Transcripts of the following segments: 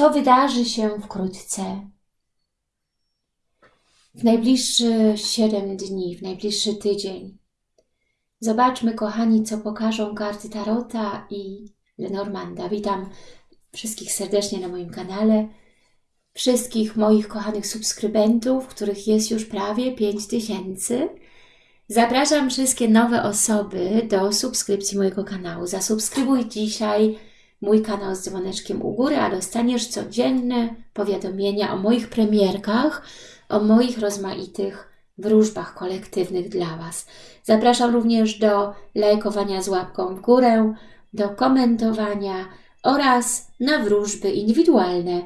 co wydarzy się wkrótce. W najbliższe 7 dni, w najbliższy tydzień. Zobaczmy, kochani, co pokażą karty Tarota i Lenormanda. Witam wszystkich serdecznie na moim kanale, wszystkich moich kochanych subskrybentów, których jest już prawie 5000. Zapraszam wszystkie nowe osoby do subskrypcji mojego kanału. Zasubskrybuj dzisiaj mój kanał z dzwoneczkiem u góry, a dostaniesz codzienne powiadomienia o moich premierkach, o moich rozmaitych wróżbach kolektywnych dla Was. Zapraszam również do lajkowania z łapką w górę, do komentowania oraz na wróżby indywidualne.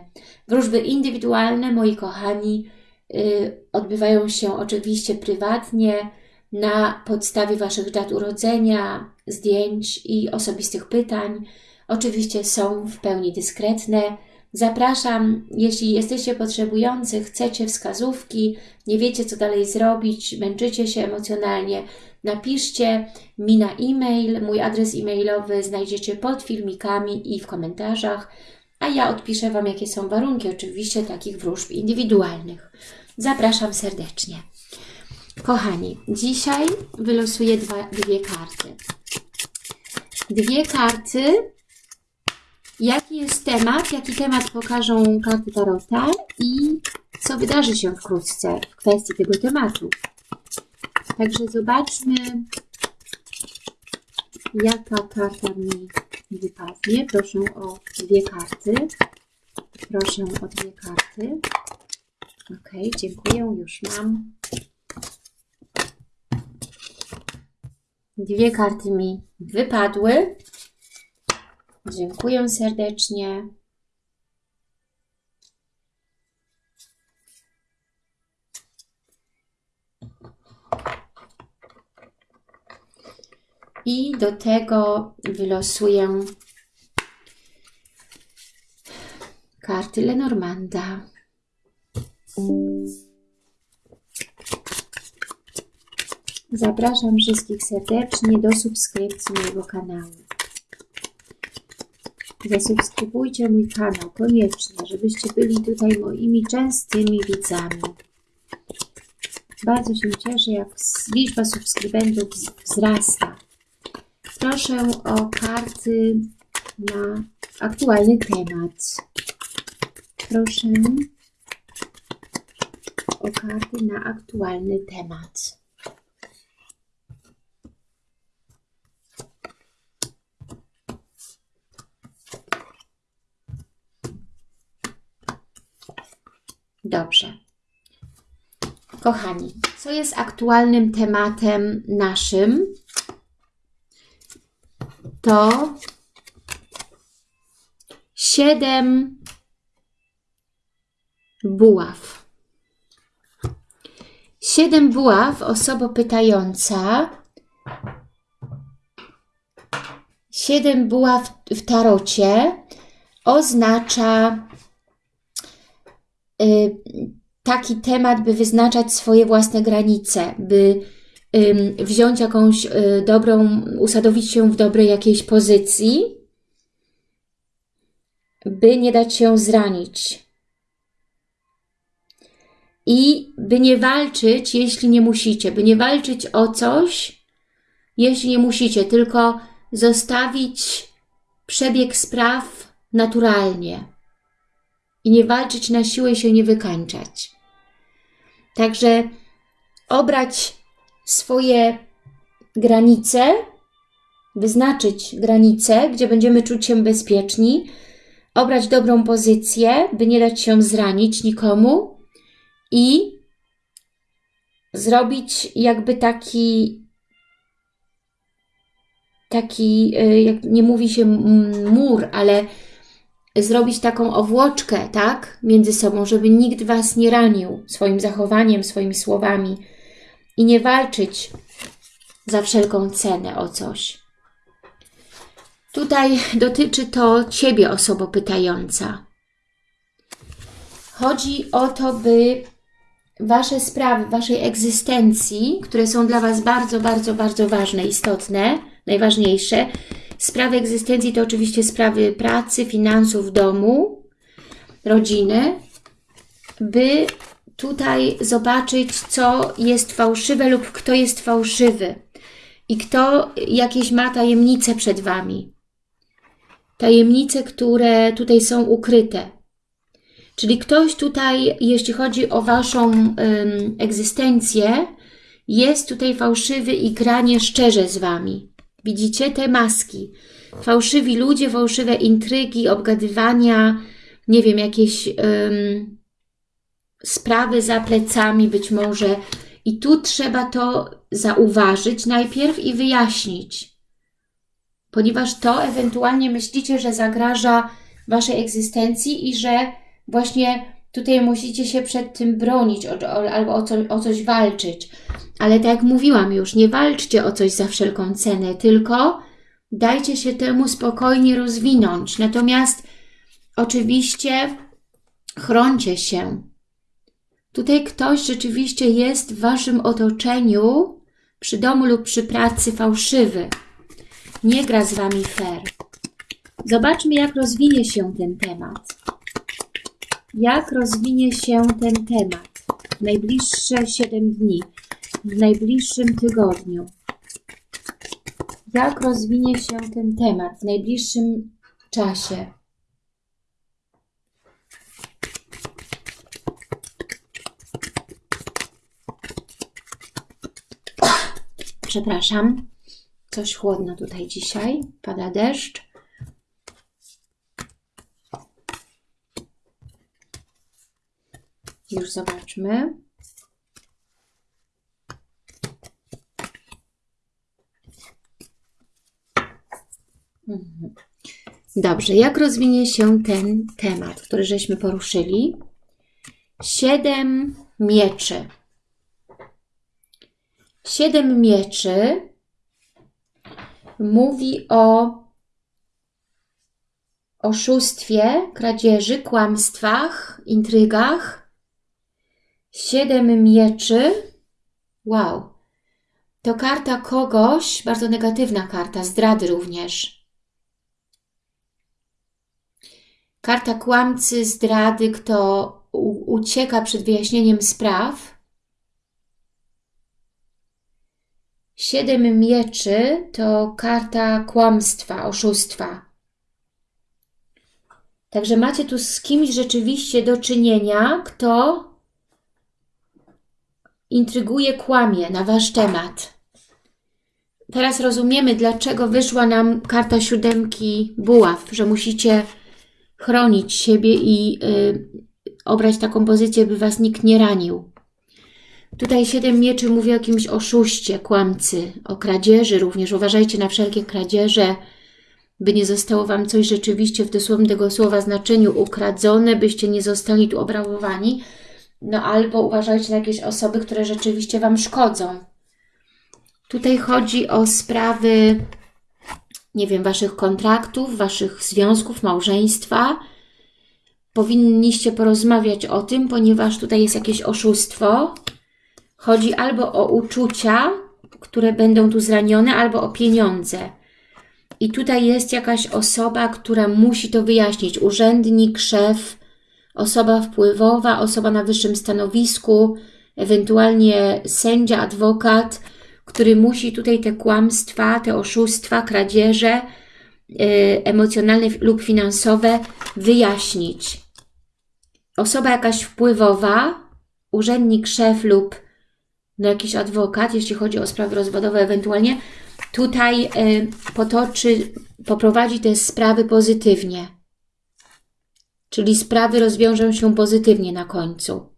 Wróżby indywidualne, moi kochani, yy, odbywają się oczywiście prywatnie, na podstawie Waszych dat urodzenia, zdjęć i osobistych pytań. Oczywiście są w pełni dyskretne. Zapraszam, jeśli jesteście potrzebujący, chcecie wskazówki, nie wiecie co dalej zrobić, męczycie się emocjonalnie, napiszcie mi na e-mail, mój adres e-mailowy znajdziecie pod filmikami i w komentarzach, a ja odpiszę Wam, jakie są warunki oczywiście takich wróżb indywidualnych. Zapraszam serdecznie. Kochani, dzisiaj wylosuję dwa, dwie karty. Dwie karty. Jaki jest temat? Jaki temat pokażą karty Tarota i co wydarzy się wkrótce w kwestii tego tematu. Także zobaczmy, jaka karta mi wypadnie. Proszę o dwie karty. Proszę o dwie karty. Ok, dziękuję, już mam. Dwie karty mi wypadły. Dziękuję serdecznie. I do tego wylosuję karty Lenormanda. Zapraszam wszystkich serdecznie do subskrypcji mojego kanału. Zasubskrybujcie mój kanał koniecznie, żebyście byli tutaj moimi częstymi widzami. Bardzo się cieszę, jak liczba subskrybentów wzrasta. Proszę o karty na aktualny temat. Proszę o karty na aktualny temat. Dobrze. Kochani, co jest aktualnym tematem naszym? To siedem buław. Siedem buław, osoba pytająca. Siedem buław w tarocie oznacza taki temat, by wyznaczać swoje własne granice, by wziąć jakąś y, dobrą, usadowić się w dobrej jakiejś pozycji, by nie dać się zranić. I by nie walczyć, jeśli nie musicie, by nie walczyć o coś, jeśli nie musicie, tylko zostawić przebieg spraw naturalnie i nie walczyć na siłę i się nie wykańczać. Także obrać swoje granice, wyznaczyć granice, gdzie będziemy czuć się bezpieczni, obrać dobrą pozycję, by nie dać się zranić nikomu i zrobić jakby taki, taki, y, jak nie mówi się mur, ale zrobić taką owłoczkę, tak, między sobą, żeby nikt Was nie ranił swoim zachowaniem, swoimi słowami i nie walczyć za wszelką cenę o coś. Tutaj dotyczy to Ciebie, osobo pytająca. Chodzi o to, by Wasze sprawy, Waszej egzystencji, które są dla Was bardzo, bardzo, bardzo ważne, istotne, najważniejsze, Sprawy egzystencji to oczywiście sprawy pracy, finansów, domu, rodziny, by tutaj zobaczyć, co jest fałszywe lub kto jest fałszywy i kto jakieś ma tajemnice przed Wami. Tajemnice, które tutaj są ukryte. Czyli ktoś tutaj, jeśli chodzi o Waszą ym, egzystencję, jest tutaj fałszywy i gra nieszczerze z Wami. Widzicie te maski? Fałszywi ludzie, fałszywe intrygi, obgadywania, nie wiem, jakieś sprawy za plecami być może. I tu trzeba to zauważyć najpierw i wyjaśnić. Ponieważ to ewentualnie myślicie, że zagraża Waszej egzystencji i że właśnie tutaj musicie się przed tym bronić albo o, o coś walczyć. Ale tak jak mówiłam już, nie walczcie o coś za wszelką cenę, tylko dajcie się temu spokojnie rozwinąć. Natomiast oczywiście chroncie się. Tutaj ktoś rzeczywiście jest w Waszym otoczeniu, przy domu lub przy pracy fałszywy. Nie gra z Wami fair. Zobaczmy, jak rozwinie się ten temat. Jak rozwinie się ten temat w najbliższe 7 dni, w najbliższym tygodniu. Jak rozwinie się ten temat w najbliższym czasie. Przepraszam, coś chłodno tutaj dzisiaj, pada deszcz. Już zobaczmy. Dobrze, jak rozwinie się ten temat, który żeśmy poruszyli? Siedem mieczy. Siedem mieczy mówi o oszustwie, kradzieży, kłamstwach, intrygach. Siedem mieczy. Wow. To karta kogoś, bardzo negatywna karta, zdrady również. Karta kłamcy, zdrady, kto ucieka przed wyjaśnieniem spraw Siedem mieczy to karta kłamstwa, oszustwa. Także macie tu z kimś rzeczywiście do czynienia, kto intryguje, kłamie na Wasz temat. Teraz rozumiemy, dlaczego wyszła nam karta siódemki buław, że musicie chronić siebie i y, obrać taką pozycję, by Was nikt nie ranił. Tutaj siedem mieczy mówi o jakimś oszuście, kłamcy, o kradzieży również. Uważajcie na wszelkie kradzieże, by nie zostało Wam coś rzeczywiście w dosłownym tego słowa znaczeniu ukradzone, byście nie zostali tu obrabowani. No albo uważajcie na jakieś osoby, które rzeczywiście Wam szkodzą. Tutaj chodzi o sprawy, nie wiem, Waszych kontraktów, Waszych związków, małżeństwa. Powinniście porozmawiać o tym, ponieważ tutaj jest jakieś oszustwo, Chodzi albo o uczucia, które będą tu zranione, albo o pieniądze. I tutaj jest jakaś osoba, która musi to wyjaśnić. Urzędnik, szef, osoba wpływowa, osoba na wyższym stanowisku, ewentualnie sędzia, adwokat, który musi tutaj te kłamstwa, te oszustwa, kradzieże yy, emocjonalne lub finansowe wyjaśnić. Osoba jakaś wpływowa, urzędnik, szef lub no jakiś adwokat, jeśli chodzi o sprawy rozwodowe ewentualnie, tutaj y, potoczy, poprowadzi te sprawy pozytywnie. Czyli sprawy rozwiążą się pozytywnie na końcu.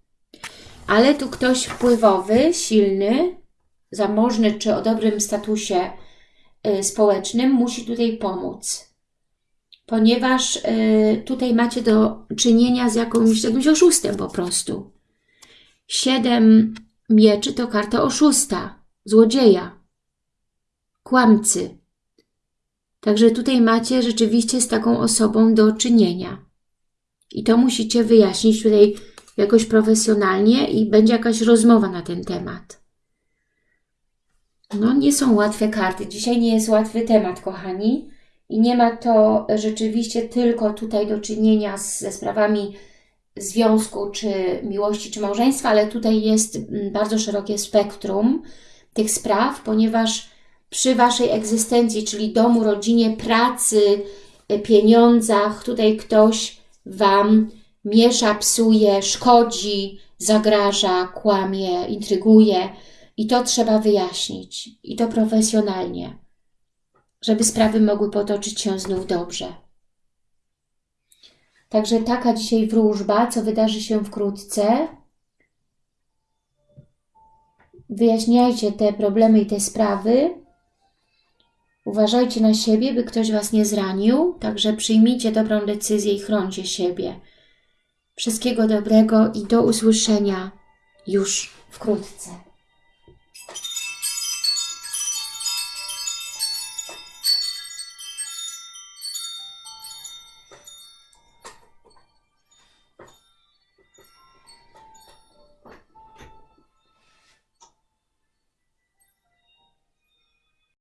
Ale tu ktoś wpływowy, silny, zamożny czy o dobrym statusie y, społecznym musi tutaj pomóc. Ponieważ y, tutaj macie do czynienia z jakimś, jakimś oszustem po prostu. Siedem Mieczy to karta oszusta, złodzieja, kłamcy. Także tutaj macie rzeczywiście z taką osobą do czynienia. I to musicie wyjaśnić tutaj jakoś profesjonalnie i będzie jakaś rozmowa na ten temat. No, nie są łatwe karty. Dzisiaj nie jest łatwy temat, kochani. I nie ma to rzeczywiście tylko tutaj do czynienia z, ze sprawami związku, czy miłości, czy małżeństwa, ale tutaj jest mm, bardzo szerokie spektrum tych spraw, ponieważ przy Waszej egzystencji, czyli domu, rodzinie, pracy, y, pieniądzach, tutaj ktoś Wam miesza, psuje, szkodzi, zagraża, kłamie, intryguje i to trzeba wyjaśnić i to profesjonalnie, żeby sprawy mogły potoczyć się znów dobrze. Także taka dzisiaj wróżba, co wydarzy się wkrótce. Wyjaśniajcie te problemy i te sprawy. Uważajcie na siebie, by ktoś Was nie zranił, także przyjmijcie dobrą decyzję i chroncie siebie. Wszystkiego dobrego i do usłyszenia już wkrótce.